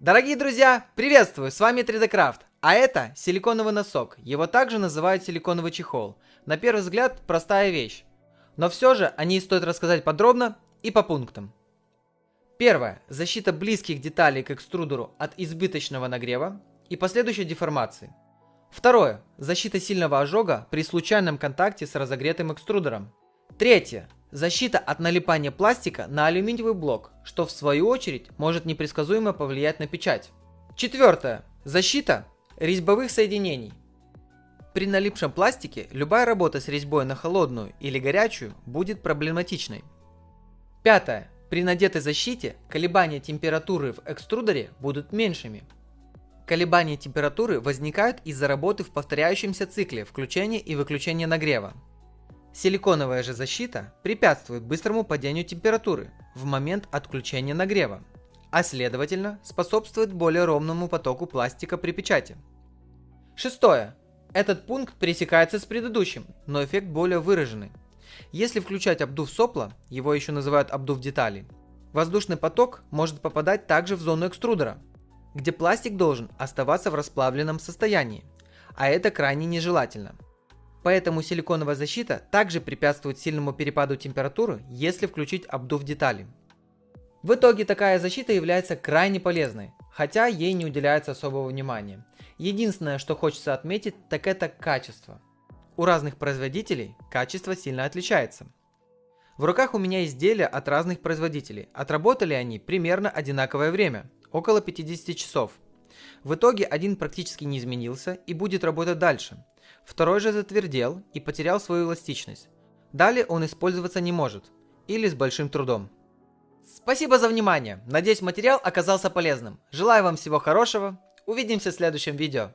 Дорогие друзья, приветствую, с вами 3D Craft, а это силиконовый носок, его также называют силиконовый чехол. На первый взгляд простая вещь, но все же о ней стоит рассказать подробно и по пунктам. Первое. Защита близких деталей к экструдеру от избыточного нагрева и последующей деформации. Второе. Защита сильного ожога при случайном контакте с разогретым экструдером. Третье. Защита от налипания пластика на алюминиевый блок, что в свою очередь может непредсказуемо повлиять на печать. Четвертое. Защита резьбовых соединений. При налипшем пластике любая работа с резьбой на холодную или горячую будет проблематичной. Пятое. При надетой защите колебания температуры в экструдере будут меньшими. Колебания температуры возникают из-за работы в повторяющемся цикле включения и выключения нагрева. Силиконовая же защита препятствует быстрому падению температуры в момент отключения нагрева, а следовательно способствует более ровному потоку пластика при печати. Шестое. Этот пункт пересекается с предыдущим, но эффект более выраженный. Если включать обдув сопла, его еще называют обдув деталей, воздушный поток может попадать также в зону экструдера, где пластик должен оставаться в расплавленном состоянии, а это крайне нежелательно – Поэтому силиконовая защита также препятствует сильному перепаду температуры, если включить обдув деталей. В итоге такая защита является крайне полезной, хотя ей не уделяется особого внимания. Единственное, что хочется отметить, так это качество. У разных производителей качество сильно отличается. В руках у меня изделия от разных производителей. Отработали они примерно одинаковое время, около 50 часов. В итоге один практически не изменился и будет работать дальше – Второй же затвердел и потерял свою эластичность. Далее он использоваться не может. Или с большим трудом. Спасибо за внимание. Надеюсь материал оказался полезным. Желаю вам всего хорошего. Увидимся в следующем видео.